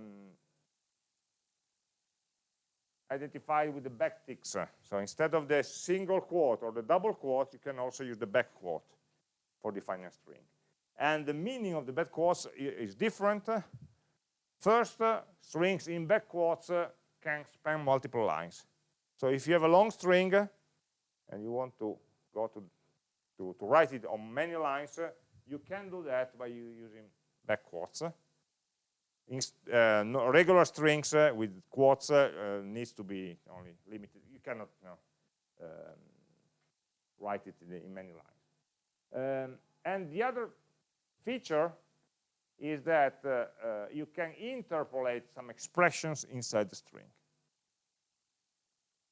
identified with the backticks. So instead of the single quote or the double quote, you can also use the back quote for defining a string. And the meaning of the back quotes is different. First, uh, strings in back quotes uh, can span multiple lines. So if you have a long string uh, and you want to go to, to, to write it on many lines, you can do that by using back quotes. In, uh, no, regular strings uh, with quotes uh, needs to be only limited. You cannot um, write it in, in many lines. Um, and the other feature is that uh, uh, you can interpolate some expressions inside the string.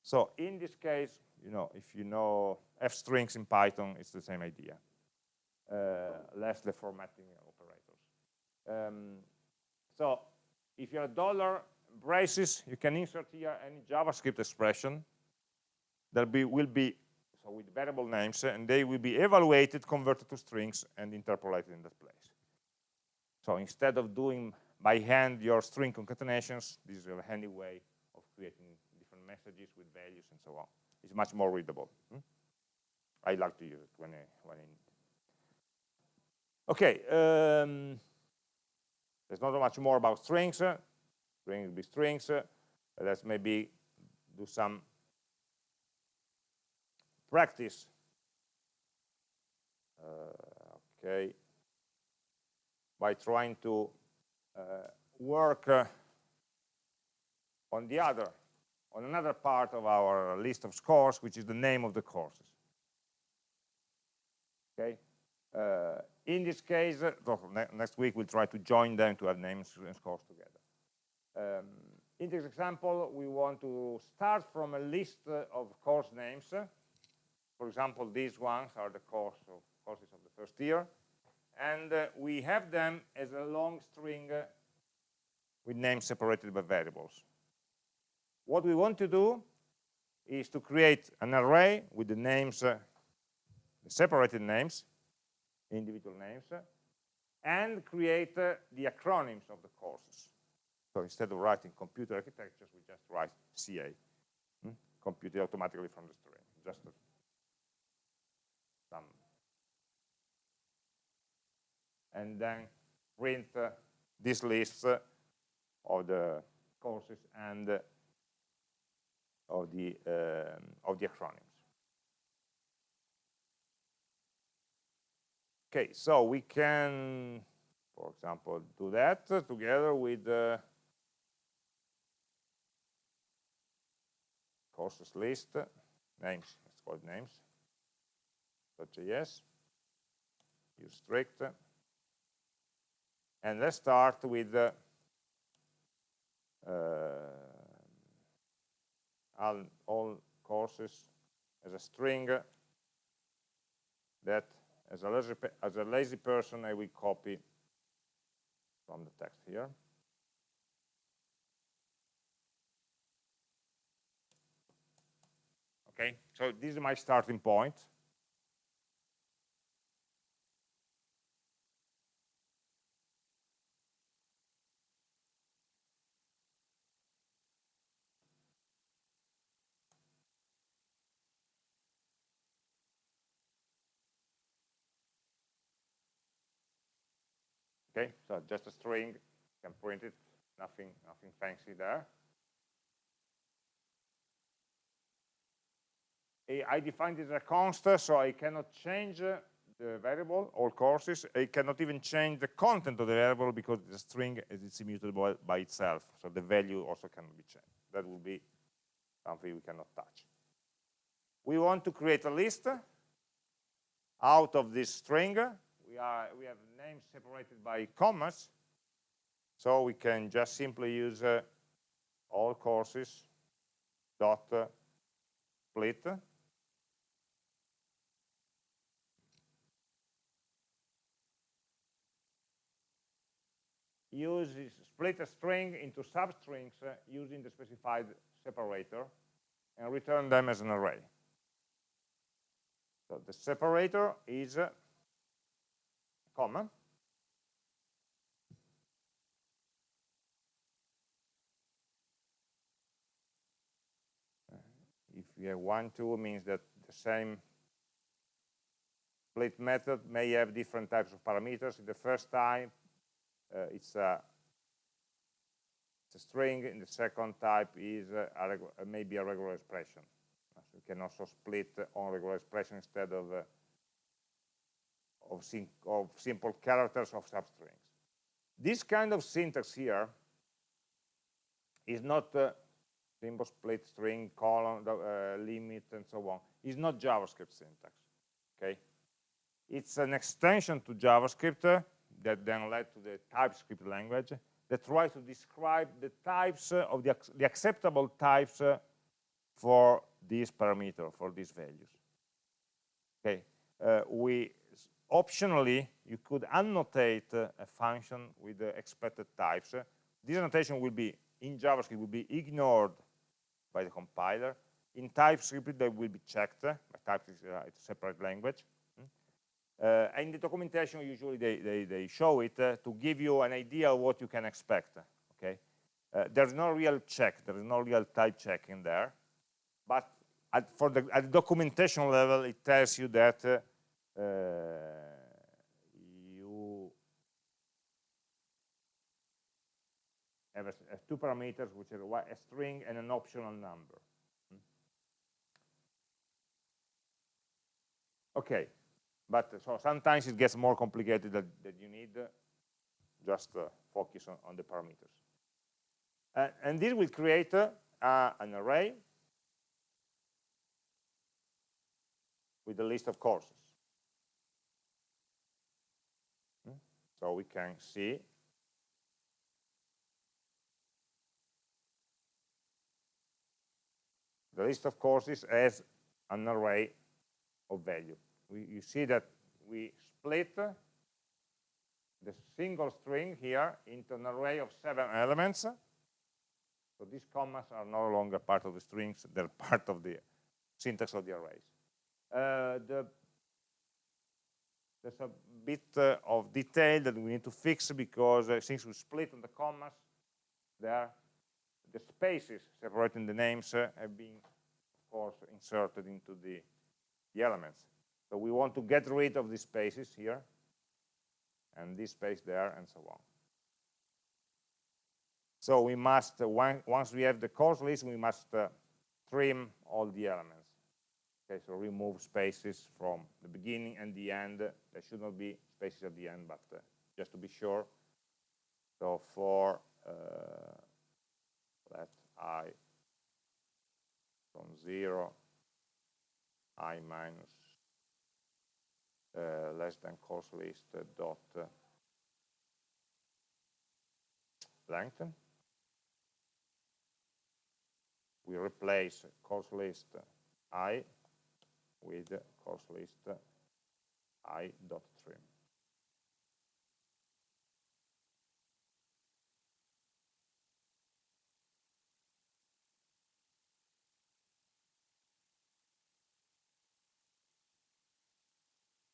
So in this case, you know, if you know f strings in Python, it's the same idea. Uh, less the formatting um, so if you're a dollar braces, you can insert here any JavaScript expression that be, will be so with variable names, and they will be evaluated, converted to strings, and interpolated in that place. So instead of doing by hand your string concatenations, this is a handy way of creating different messages with values and so on. It's much more readable. Hmm? I like to use it when I, when I need. Okay. Um, there's not much more about strings. Strings be strings. Let's maybe do some practice. Uh, okay. By trying to uh, work uh, on the other, on another part of our list of scores, which is the name of the courses. Okay. Uh, in this case, uh, ne next week we'll try to join them to have names and scores together. Um, in this example, we want to start from a list uh, of course names. For example, these ones are the course of courses of the first year. And uh, we have them as a long string uh, with names separated by variables. What we want to do is to create an array with the names, uh, the separated names, individual names, and create uh, the acronyms of the courses. So instead of writing computer architectures, we just write CA, hmm? computed automatically from the string, just some. And then print uh, this list uh, of the courses and uh, of the um, of the acronyms. Okay, so we can, for example, do that together with the courses list, names, let's call it names, .js, use strict, and let's start with uh, all, all courses as a string that as a, lazy, as a lazy person, I will copy from the text here. Okay, so this is my starting point. Okay, so just a string, you can print it, nothing, nothing fancy there. I defined it as a constant, so I cannot change the variable, all courses. I cannot even change the content of the variable because the string is immutable by itself, so the value also cannot be changed. That will be something we cannot touch. We want to create a list out of this string. We, are, we have names separated by commas, so we can just simply use uh, all courses dot uh, split use split a string into substrings uh, using the specified separator and return them as an array. So the separator is a comma. If you have one, two, means that the same split method may have different types of parameters. In the first type, uh, it's a it's a string in the second type is a uh, maybe a regular expression so you can also split on regular expression instead of uh, of, of, simple characters of substrings. This kind of syntax here is not uh, symbol split string colon uh, limit and so on. It's not javascript syntax okay? It's an extension to javascript uh, that then led to the TypeScript language that tries to describe the types uh, of the, the acceptable types uh, for this parameter, for these values. Okay, uh, we optionally you could annotate uh, a function with the expected types. This annotation will be in JavaScript will be ignored by the compiler. In TypeScript, they will be checked. My TypeScript is a separate language. Uh, and the documentation, usually they, they, they show it uh, to give you an idea of what you can expect. Okay, uh, There's no real check, there is no real type check in there. But at, for the, at the documentation level, it tells you that uh, you have, a, two parameters, which are a string and an optional number. Hmm. Okay, but so sometimes it gets more complicated that, that you need just uh, focus on, on, the parameters. Uh, and this will create uh, an array with a list of courses. Hmm? So we can see the list of courses as an array of value we, you see that we split the single string here into an array of seven elements. So these commas are no longer part of the strings, they're [laughs] part of the syntax of the arrays. Uh, the, there's a bit uh, of detail that we need to fix because uh, since we split on the commas, there, the spaces separating the names uh, have been, of course, inserted into the, the elements. So we want to get rid of these spaces here, and this space there, and so on. So we must, uh, once we have the course list, we must uh, trim all the elements. Okay, so remove spaces from the beginning and the end. There should not be spaces at the end, but uh, just to be sure. So for uh, let i from 0, i minus uh, less than course list dot uh, length. We replace course list i with course list i dot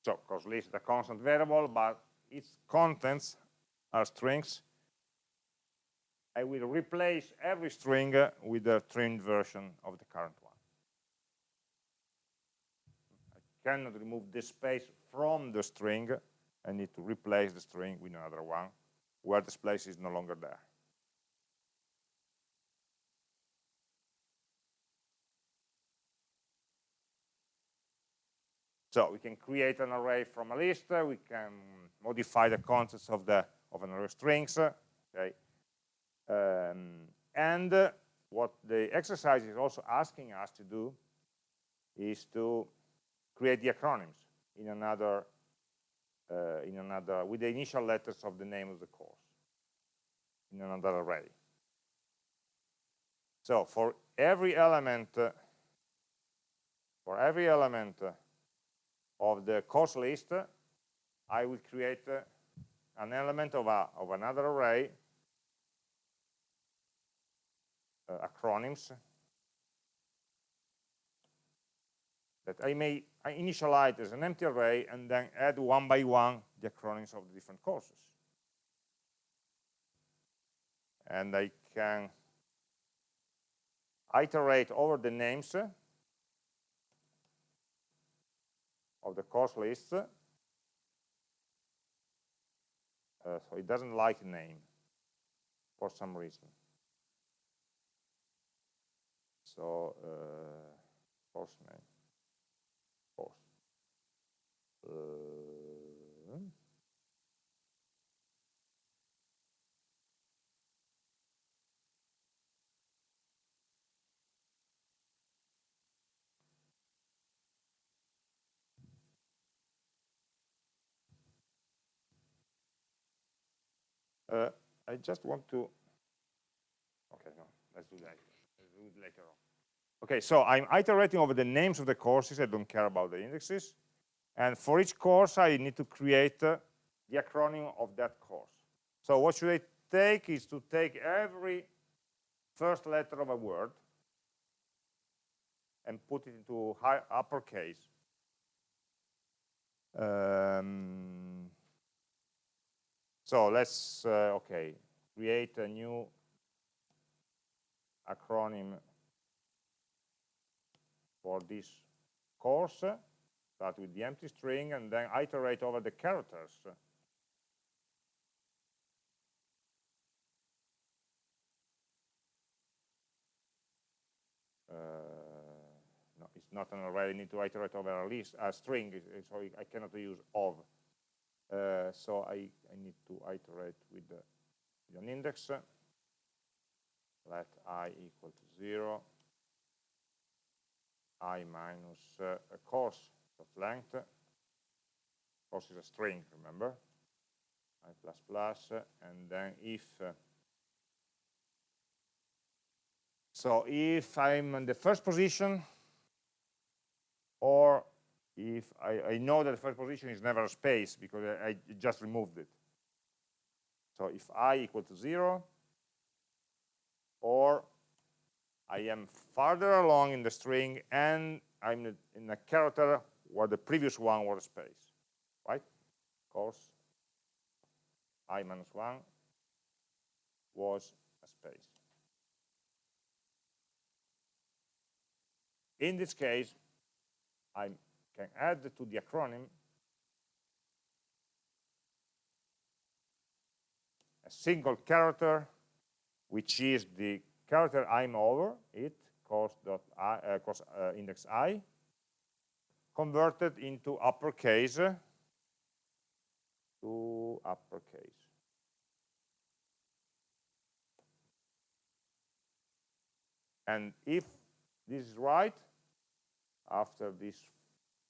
So course list is a constant variable, but its contents are strings. I will replace every string with a trimmed version of the current one. I cannot remove this space from the string, I need to replace the string with another one where this space is no longer there. So we can create an array from a list. We can modify the contents of the of an array of strings. Okay, um, and what the exercise is also asking us to do is to create the acronyms in another uh, in another with the initial letters of the name of the course in another array. So for every element uh, for every element uh, of the course list, I will create uh, an element of, a, of another array, uh, acronyms, that I may I initialize as an empty array and then add one by one the acronyms of the different courses. And I can iterate over the names of the course list. Uh, so it doesn't like name for some reason. So uh, course name, course. Uh, Uh, I just want to, okay, no, let's do that. Let's do it later on. Okay, so I'm iterating over the names of the courses. I don't care about the indexes. And for each course, I need to create uh, the acronym of that course. So what should I take is to take every first letter of a word and put it into high uppercase. Um, so let's, uh, okay, create a new acronym for this course, start with the empty string, and then iterate over the characters. Uh, no, it's not an array, I need to iterate over a list, a string, so I cannot use of. Uh, so I, I need to iterate with, the, with an index. Let i equal to 0, i minus uh, a course of length. Course is a string, remember? i plus plus, and then if uh, so if I'm in the first position or if I, I, know that the first position is never a space because I, I, just removed it. So if i equal to 0, or I am farther along in the string and I'm in a character where the previous one was a space, right? Of course, i minus 1 was a space. In this case, I'm can add to the acronym a single character, which is the character I'm over, it, cost, dot I, uh, cost uh, index i, converted into uppercase to uppercase. And if this is right, after this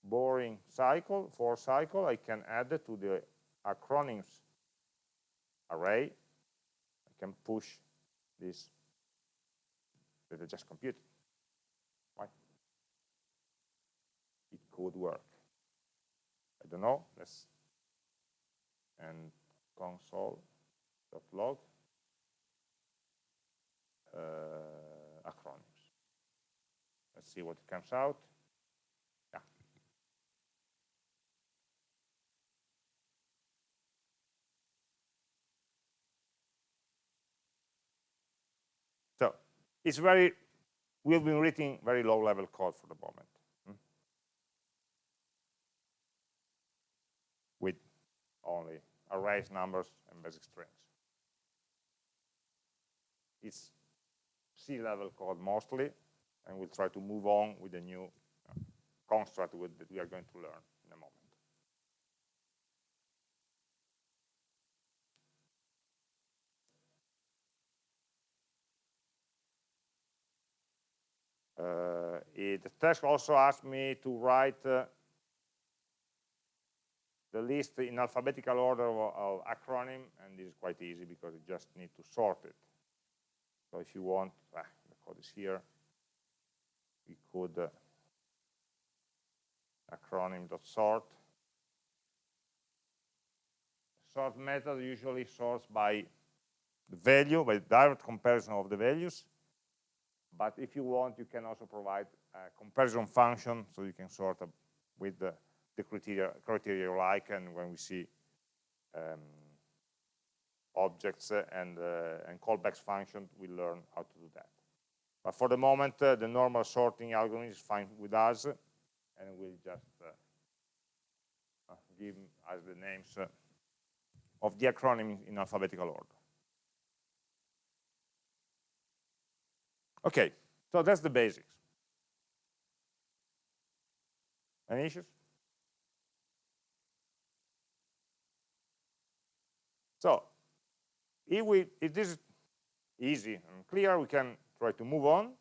boring cycle, for cycle, I can add it to the acronyms array. I can push this that I just computed. Why? It could work. I don't know. Let's and console.log uh, acronyms. Let's see what comes out. It's very, we've been writing very low level code for the moment. Hmm? With only arrays, numbers, and basic strings. It's C-level code mostly, and we'll try to move on with the new construct with, that we are going to learn in a moment. Uh, it, the task also asked me to write uh, the list in alphabetical order of, of, acronym, and this is quite easy because you just need to sort it. So if you want, ah, the code is here, we could uh, acronym.sort. Sort method usually sorts by the value, by direct comparison of the values. But if you want, you can also provide a comparison function, so you can sort with the, the criteria, criteria you like, and when we see um, objects and, uh, and callbacks function, we learn how to do that. But for the moment, uh, the normal sorting algorithm is fine with us, and we'll just uh, uh give us the names uh, of the acronym in alphabetical order. Okay, so that's the basics. Any issues? So, if, we, if this is easy and clear, we can try to move on.